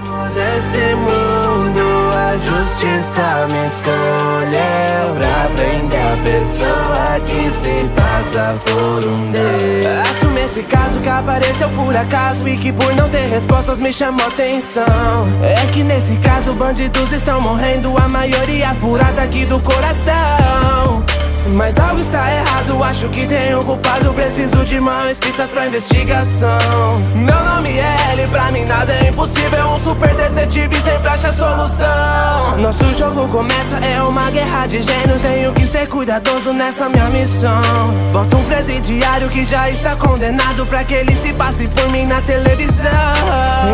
Desse mundo a justiça me escolheu Pra prender a pessoa que se passa por um Deus. Assume esse caso que apareceu por acaso E que por não ter respostas me chamou atenção. É que nesse caso bandidos estão morrendo A maioria purada aqui do coração. Mas algo está errado, acho que tem culpado Preciso de mais pistas pra investigação. Meu nome é L, super detetive sempre acha solução. Nosso jogo começa, é uma guerra de gênios. Tenho que ser cuidadoso nessa minha missão. Bota um presidiário que já está condenado Pra que ele se passe por mim na televisão.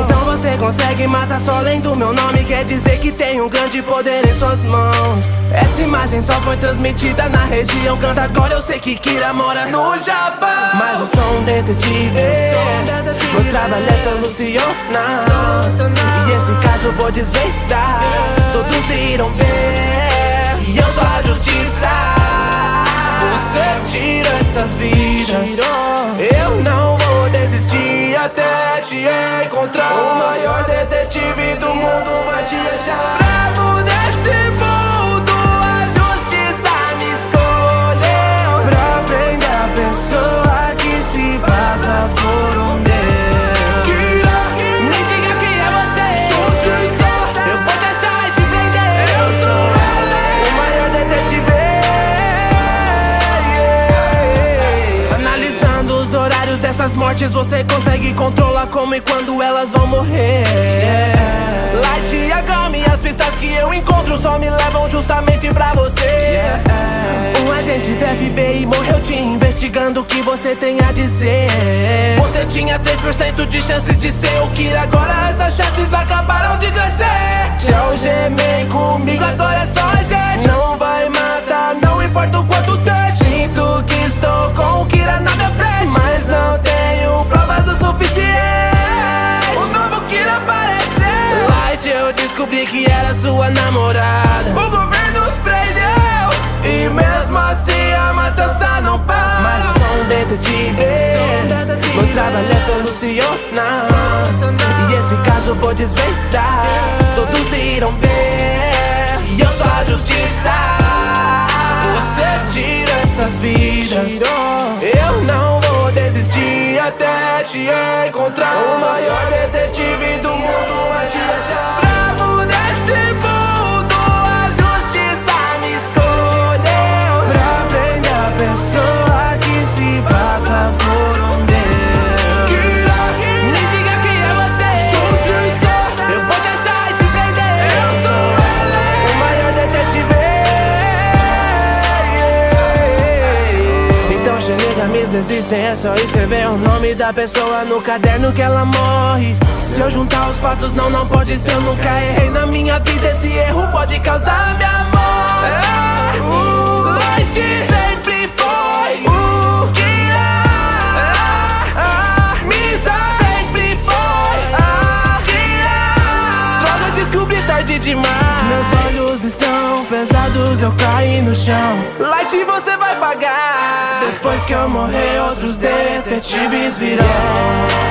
Então você consegue matar só lendo meu nome. Quer dizer que tem um grande poder em suas mãos. Essa imagem só foi transmitida na região. Canta agora, eu sei que Kira mora no Japão. Mas eu sou um detetive Meu trabalho é solucionar E esse caso vou desvendar. Todos irão ver. E eu sou a justiça. Você tira essas vidas. Eu não vou desistir até te encontrar. O maior detetive dessas mortes Você consegue controlar como e quando elas vão morrer. Light e as pistas que eu encontro Só me levam justamente pra você. Um agente do FBI morreu te investigando O que você tem a dizer. Você tinha 3% de chances de ser o que Agora essas chances acabaram de crescer descobri que era sua namorada. O governo nos prendeu E mesmo assim a matança não para. Mas eu sou um detetive Meu trabalho é solucionar. E esse caso eu vou desvendar. Todos irão ver. E eu sou a justiça. Você tira essas vidas. Eu não vou desistir até te encontrar. O maior detetive pessoa que se passa por um Deus Me diga quem é você Justiça Eu vou te achar e te prender Eu sou o maior detetive então xenegamias existem, é só escrever o nome da pessoa no caderno que ela morre Se eu juntar os fatos, não, não pode ser, eu nunca errei na minha vida Esse erro pode causar minha morte pesados, eu caí no chão. Light, você vai pagar. Depois que eu morrer, outros detetives virão